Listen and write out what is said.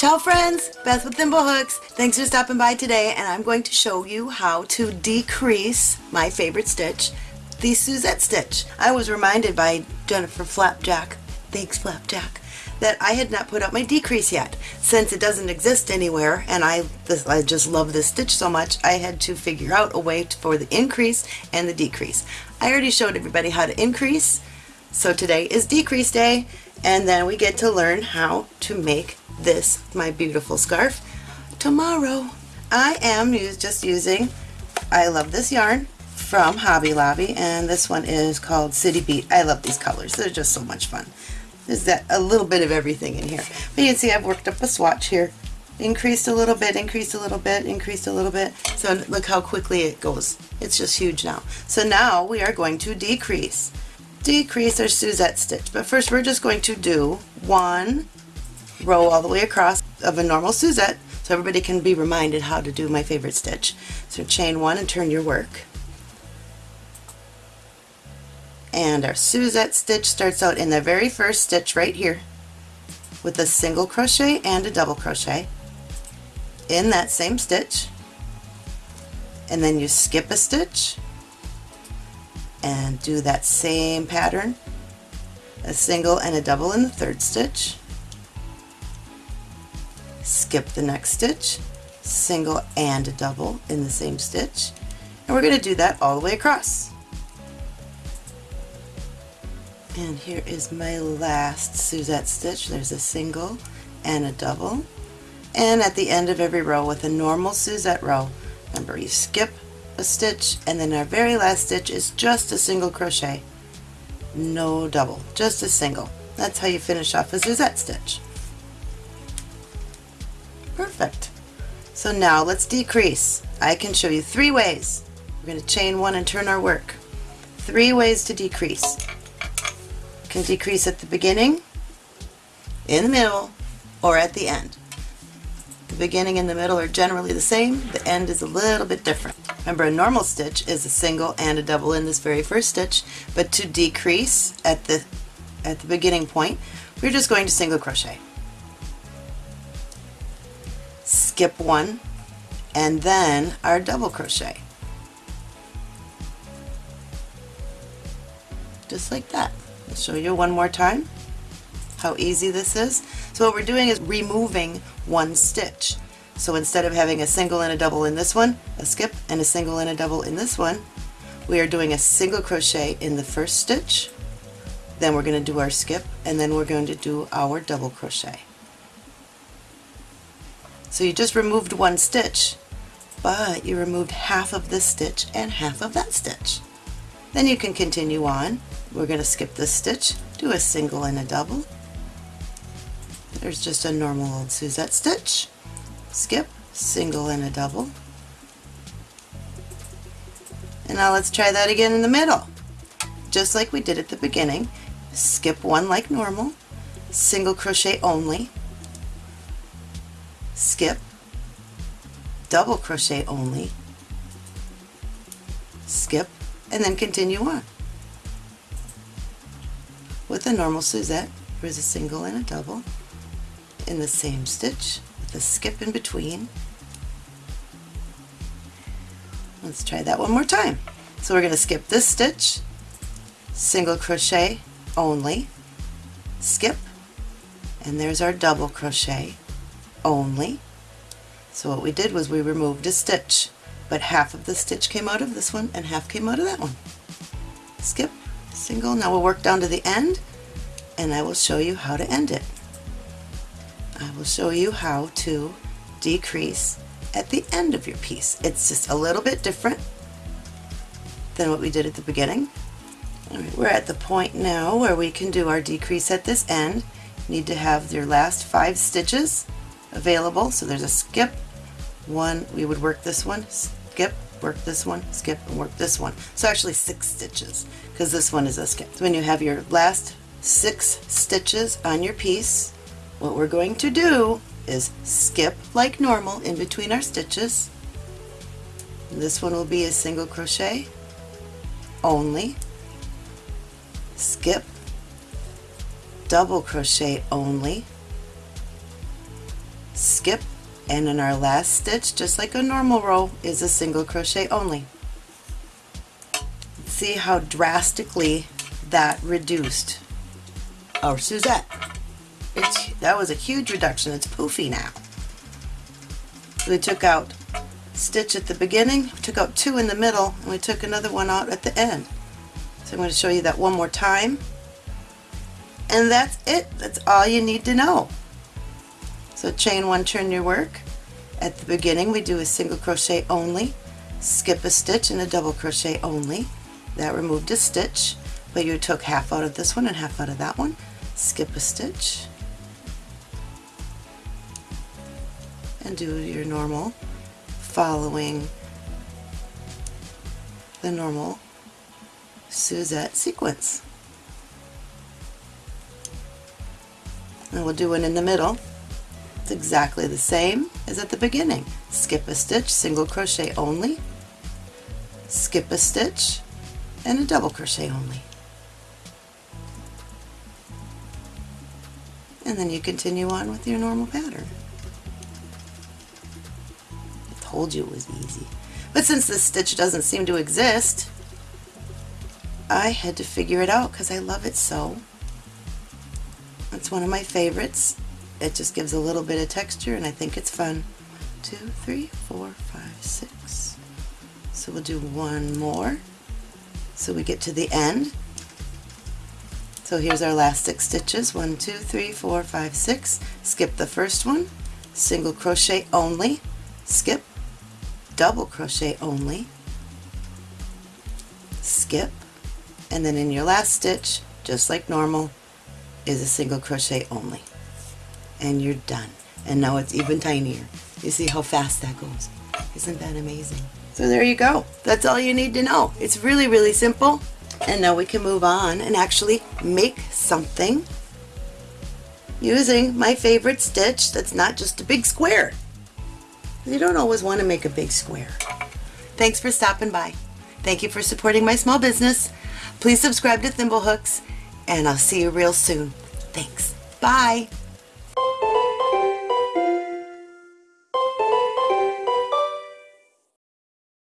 Ciao friends, Beth with Thimblehooks. Thanks for stopping by today and I'm going to show you how to decrease my favorite stitch, the Suzette stitch. I was reminded by Jennifer Flapjack, thanks Flapjack, that I had not put up my decrease yet. Since it doesn't exist anywhere and I, this, I just love this stitch so much, I had to figure out a way to, for the increase and the decrease. I already showed everybody how to increase, so today is decrease day and then we get to learn how to make this my beautiful scarf tomorrow. I am just using I love this yarn from Hobby Lobby and this one is called City Beat. I love these colors. They're just so much fun. There's that a little bit of everything in here. But you can see I've worked up a swatch here. Increased a little bit, increased a little bit, increased a little bit. So look how quickly it goes. It's just huge now. So now we are going to decrease. Decrease our Suzette stitch. But first we're just going to do one row all the way across of a normal Suzette so everybody can be reminded how to do my favorite stitch. So chain one and turn your work. And our Suzette stitch starts out in the very first stitch right here with a single crochet and a double crochet in that same stitch and then you skip a stitch and do that same pattern a single and a double in the third stitch skip the next stitch, single and a double in the same stitch, and we're going to do that all the way across. And here is my last Suzette stitch. There's a single and a double. And at the end of every row with a normal Suzette row, remember you skip a stitch and then our very last stitch is just a single crochet. No double, just a single. That's how you finish off a Suzette stitch. Perfect. So now let's decrease. I can show you three ways. We're going to chain one and turn our work. Three ways to decrease. You can decrease at the beginning, in the middle, or at the end. The beginning and the middle are generally the same. The end is a little bit different. Remember a normal stitch is a single and a double in this very first stitch, but to decrease at the at the beginning point, we're just going to single crochet. skip one and then our double crochet. Just like that. I'll show you one more time how easy this is. So what we're doing is removing one stitch so instead of having a single and a double in this one a skip and a single and a double in this one we are doing a single crochet in the first stitch then we're going to do our skip and then we're going to do our double crochet so you just removed one stitch, but you removed half of this stitch and half of that stitch. Then you can continue on. We're going to skip this stitch, do a single and a double. There's just a normal old Suzette stitch. Skip, single and a double. And now let's try that again in the middle. Just like we did at the beginning. Skip one like normal, single crochet only, skip, double crochet only, skip, and then continue on. With a normal Suzette, there's a single and a double in the same stitch with a skip in between. Let's try that one more time. So we're going to skip this stitch, single crochet only, skip, and there's our double crochet only. So what we did was we removed a stitch, but half of the stitch came out of this one and half came out of that one. Skip, single, now we'll work down to the end and I will show you how to end it. I will show you how to decrease at the end of your piece. It's just a little bit different than what we did at the beginning. We're at the point now where we can do our decrease at this end. You need to have your last five stitches available. So there's a skip, one, we would work this one, skip, work this one, skip, and work this one. So actually six stitches, because this one is a skip. So when you have your last six stitches on your piece, what we're going to do is skip like normal in between our stitches. This one will be a single crochet only, skip, double crochet only, skip, and in our last stitch, just like a normal row, is a single crochet only. See how drastically that reduced our Suzette. It's, that was a huge reduction. It's poofy now. we took out stitch at the beginning, took out two in the middle, and we took another one out at the end. So I'm going to show you that one more time. And that's it. That's all you need to know. So chain one, turn your work. At the beginning we do a single crochet only, skip a stitch and a double crochet only. That removed a stitch, but you took half out of this one and half out of that one. Skip a stitch and do your normal following the normal Suzette sequence. And we'll do one in the middle. It's exactly the same as at the beginning. Skip a stitch, single crochet only, skip a stitch, and a double crochet only. And then you continue on with your normal pattern. Told you it was easy. But since this stitch doesn't seem to exist, I had to figure it out because I love it so. It's one of my favorites. It just gives a little bit of texture and I think it's fun. Two, three, four, five, six. So we'll do one more so we get to the end. So here's our last six stitches. One, two, three, four, five, six. Skip the first one, single crochet only, skip, double crochet only, skip, and then in your last stitch, just like normal, is a single crochet only. And you're done. And now it's even tinier. You see how fast that goes. Isn't that amazing? So there you go. That's all you need to know. It's really, really simple. And now we can move on and actually make something using my favorite stitch that's not just a big square. You don't always want to make a big square. Thanks for stopping by. Thank you for supporting my small business. Please subscribe to Thimblehooks and I'll see you real soon. Thanks. Bye.